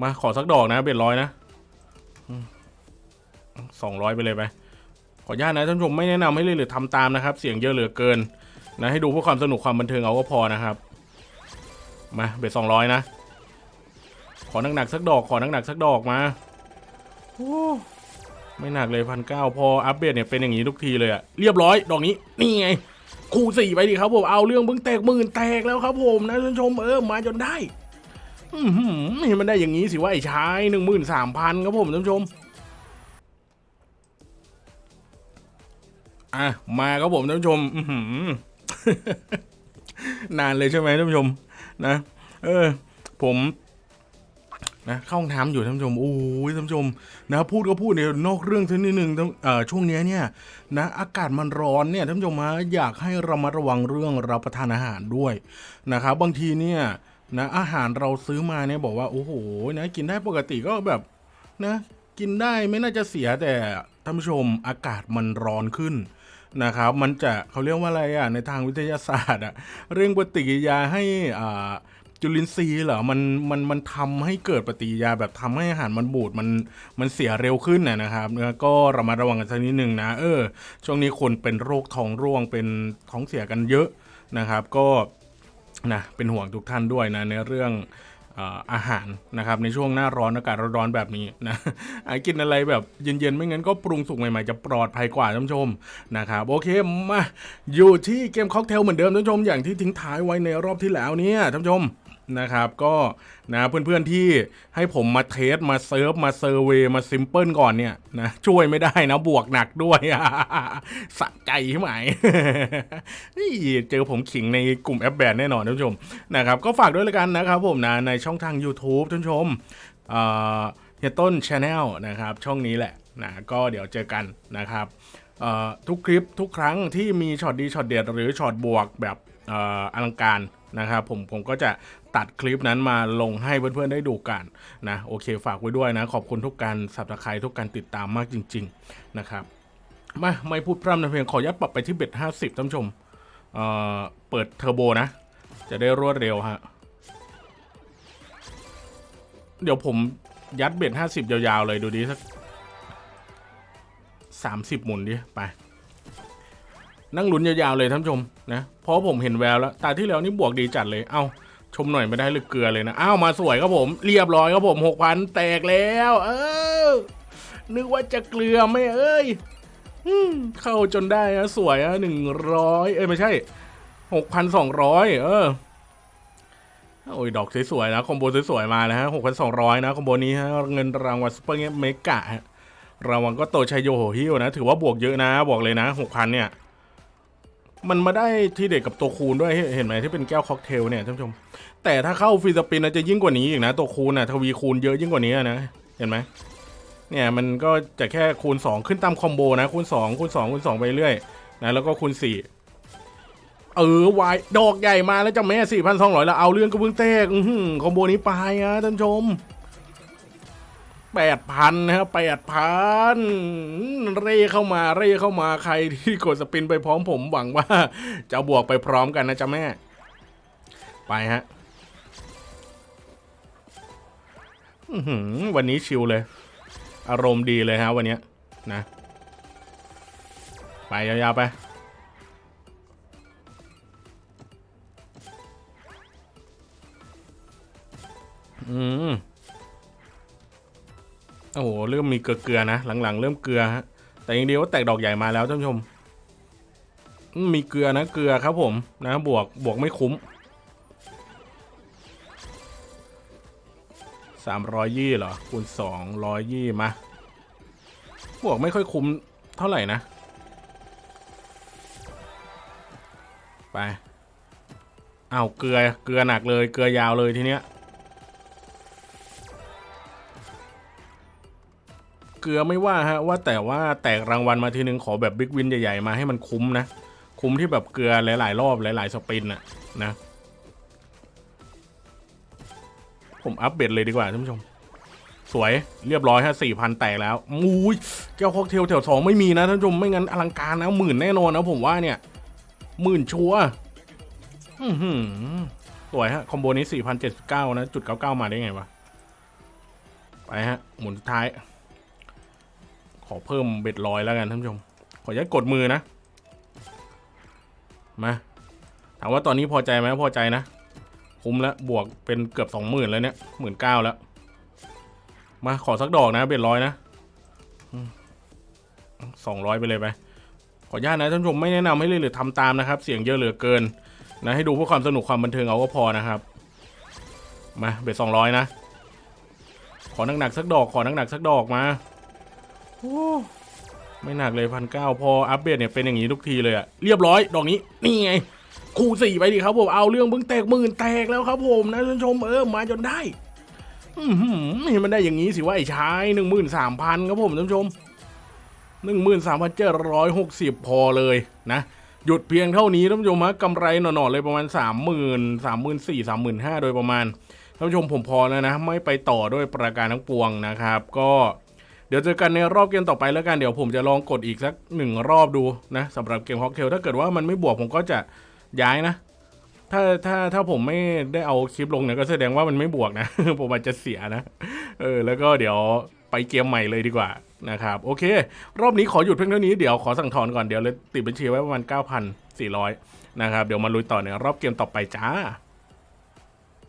มาขอสักดอกนะเบ็ดร้อยนะสองร้อยไปเลยไป ขออนุญาตนะท่านผู้ชมไม่แนะนำให้เลยหรือทำตามนะครับ เสียงเยอะเหลือเกิน นะ ให้ดูเพื่อความสนุกความบันเทิงเอาก็พอนะครับ มาเบ็ดสองร้อยนะ ขอหนักๆสักดอกขอหนักๆสักดอกมาโอ้ไม่หนักเลยพันเก้าพออัปเดตเนี่ยเป็นอย่างนี้ทุกทีเลยอะเรียบร้อย ดอกนี้ นี่ไง คูสี่ไปดิครับผมเอาเรื่องเพิ่งแตกหมื่นแตกแล้วครับผมนะท่านผู้ชมเออมาจนได้ นมันได้อย่างนี้สิว่าไอ้ชายหนึ่งหมื่นสามพันครับผมท่านผู้ชม อะ มาครับผมท่านผู้ชมนานเลยใช่ไหมท่านผู้ชม นะ เออ ผมนะเข้าห้องน้ำอยู่ท่านผู้ชมโอ้ยท่านผู้ชมนะพูดก็พูดเนี่ยนอกเรื่องสักนิดหนึ่งเออช่วงเนี้ยเนี่ยนะอากาศมันร้อนเนี่ยท่านผู้ชมฮะอยากให้เรามาระวังเรื่องรับประทานอาหารด้วยนะครับบางทีเนี่ย นะอาหารเราซื้อมาเนี่ยบอกว่าโอ้โหนะกินได้ปกติก็แบบนะกินได้ไม่น่าจะเสียแต่ท่านผู้ชมอากาศมันร้อนขึ้นนะครับ มันจะเขาเรียกว่าอะไรอะในทางวิทยาศาสตร์อะเร่งปฏิกิริยาให้อ่าจุลินทรีย์เหรอ มัน มัน มันทำให้เกิดปฏิกิริยาแบบทำให้อาหารมันบูด มัน มันเสียเร็วขึ้นนะนะครับเนื้อก็ระมัดระวังกันสักนิดหนึ่งนะ เออ ช่วงนี้คนเป็นโรคท้องร่วง เป็นท้องเสียกันเยอะนะครับ ก็ นะเป็นห่วงทุกท่านด้วยนะในเรื่องอาหารนะครับในช่วงหน้าร้อนอากาศร้อนๆแบบนี้นะอะกินอะไรแบบเย็นๆ ไม่งั้นก็ปรุงสุกใหม่ๆ จะปลอดภัยกว่าท่านผู้ชมนะครับโอเคมาอยู่ที่เกมค็อกเทลเหมือนเดิมท่านผู้ชมอย่างที่ทิ้งท้ายไว้ในรอบที่แล้วเนี่ยท่านผู้ชม นะครับก็นะเพื่อนๆที่ให้ผมมา test มา surv มา survey มา sample ก่อนเนี่ยนะช่วยไม่ได้นะบวกหนักด้วยสะใจใช่ไหมนี่เจอผมขิงในกลุ่มแอปแบนแน่นอนท่านผู้ชมนะครับก็ฝากด้วยละกันนะครับผมนะในช่องทาง YouTube ท่านผู้ชมเฮียต้น Channel นะครับช่องนี้แหละนะก็เดี๋ยวเจอกันนะครับทุกคลิปทุกครั้งที่มีช็อตดีช็อตเด็ดหรือช็อตบวกแบบอลังการนะครับผมผมก็จะ ตัดคลิปนั้นมาลงให้เพื่อนๆได้ดูกันนะโอเคฝากไว้ด้วยนะ ขอบคุณทุกการสับสไครทุกการติดตามมากจริง ๆนะครับมาไม่พูดพร่ำทำเพลงขอยัดปรับไปที่เบ็ดห้าสิบท่านชมเอ่อเปิดเทอร์โบนะ จะได้รวดเร็วฮะเดี๋ยวผมยัดเบ็ดห้าสิบยาวๆเลยดูดิสักสามสิบหมุนดิไปนั่งลุ้นยาวๆเลยท่านชมนะเพราะผมเห็นแววแล้วตาที่แล้วนี่บวกดีจัดเลยเอ้า ชมหน่อยไม่ได้หรือเกลือเลยนะ อ้าว มาสวยครับผม เรียบร้อยครับผมหกพันแตกแล้ว เออ นึกว่าจะเกลือไม่เอ้ยเข้าจนได้นะสวยอะหนึ่งร้อยเอ้ยไม่ใช่หกพันสองร้อยเออโอ้ยดอกสวยๆนะคอมโบสวยๆมาแล้วฮะหกพันสองร้อยนะคอมโบนี้ฮะเงินรางวัลซุปเปอร์เมกะฮะรางวัลก็โตชัยโยโหฮิวนะ ถือว่าบวกเยอะนะ บอกเลยนะหกพันเนี่ย มันมาได้ที่เด็กกับตัวคูณด้วยเห็นไหมที่เป็นแก้วค็อกเทลเนี่ยท่านผู้ชม แต่ถ้าเข้าฟรีสปินนะจะยิ่งกว่านี้อีกนะ ตัวคูณน่ะทวีคูณเยอะยิ่งกว่านี้นะเห็นไหมเนี่ยมันก็จะแค่คูณ 2 ขึ้นตามคอมโบนะคูณ2คูณ2คูณ2ไปเรื่อยนะแล้วก็คูณ4เออวายดอกใหญ่มาแล้วจะแม่4,200แล้วเอาเรื่องกระเบื้องเตกคอมโบนี้ไปนะท่านผู้ชม 8,000นนะครับ8,000เร่เข้ามาเร่เข้ามาใครที่กดสปินไปพร้อมผมหวังว่า จะบวกไปพร้อมกันนะจ๊ะแม่ ไปฮะวันนี้ชิลเลย อารมณ์ดีเลยฮะวันนี้นะ ไปยาวๆไปอืม โอ้โหเริ่มมีเกลือๆนะ หลังๆ เริ่มเกลือฮะแต่ยังดีว่าแตกดอกใหญ่มาแล้วท่านผู้ชม มีเกลือนะเกลือครับผมนะบวกบวกไม่คุ้มสามร้อยยี่เหรอคูณสองร้อยยี่มา บวกไม่ค่อยคุ้มเท่าไหร่นะ ไปเอาเกลือเกลือหนักเลยเกลือยาวเลยทีเนี้ย เกลือไม่ว่าฮะว่าแต่ว่าแตกรางวัลมาทีนึงขอแบบ big win ใหญ่ๆมาให้มันคุ้มนะ คุ้มที่แบบเกลือหลายๆรอบหลายๆ spin อะนะ ผมอัปเดตเลยดีกว่าท่านผู้ชม สวยเรียบร้อยฮะสี่พันแตกแล้วอุ้ยแก้วค็อกเทลแถวสองไม่มีนะท่านผู้ชมไม่งั้นอลังการนะหมื่นแน่นอนนะผมว่าเนี่ยหมื่นชัวร์สวยฮะ combo นี้สี่พันเจ็ดสิบเก้านะ จุดเก้าเก้ามาได้ไงวะ ไปฮะ หมุนท้าย อเพิ่มเบ็ดลอยแล้วกันท่านผู้ชม ขออนุญาตกดมือนะ มาถามว่าตอนนี้พอใจไหมพอใจนะ คุ้มแล้วบวกเป็นเกือบสองหมื่นแล้วเนี่ยหมื่นเก้าแล้ว มาขอสักดอกนะเบ็ดร้อยนะสองร้อยไปเลยไปขออนุญาตนะท่านผู้ชมไม่แนะนำให้เลยหรือทำตามนะครับ เสียงเยอะเหลือเกิน นะให้ดูเพื่อความสนุกความบันเทิงเอาก็พอนะครับ มาเบ็ดสองร้อยนะ ขอหนักๆสักดอก ขอหนักๆสักดอกมา โอ้ไม่หนักเลยพันเก้าพออัปเดตเนี่ยเป็นอย่างนี้ทุกทีเลยอะเรียบร้อยดอกนี้ นี่ไง คูสี่ไปดิครับผมเอาเรื่องเพิ่งแตกหมื่นแตกแล้วครับผมนะท่านชมเออมาจนได้อือหือเห็นมันได้อย่างนี้สิว่าไอ้ชายหนึ่งหมื่นสามพันครับผมท่านผู้ชมหนึ่งหมื่นสามพันเจ็ดร้อยหกสิบพอเลยนะ หยุดเพียงเท่านี้ท่านผู้ชมฮะกำไรหน่อๆเลยประมาณสามหมื่นสามหมื่นสี่สามหมื่นห้าโดยประมาณท่านผู้ชมผมพอแล้วนะ ไม่ไปต่อด้วยประการทั้งปวงนะครับ ก็ ดี๋ยวเจอกันในรอบเกมต่อไปแล้วกัน เดี๋ยวผมจะลองกดอีกสักหนึ่งรอบดูนะสำหรับเกมฮอกเทลถ้าเกิดว่ามันไม่บวกผมก็จะย้ายนะ ถ้าถ้าถ้าผมไม่ได้เอาคลิปลงเนี่ยก็แสดงว่ามันไม่บวกนะ ผมอาจจะเสียนะ เออ แล้วก็เดี๋ยวไปเกมใหม่เลยดีกว่านะครับ โอเค รอบนี้ขอหยุดเพียงเท่านี้เดี๋ยวขอสั่งถอนก่อนเดี๋ยวเลยติดบัญชีไว้ประมาณ 9,400 นะครับ เดี๋ยวมาลุยต่อในรอบเกมต่อไปจ้า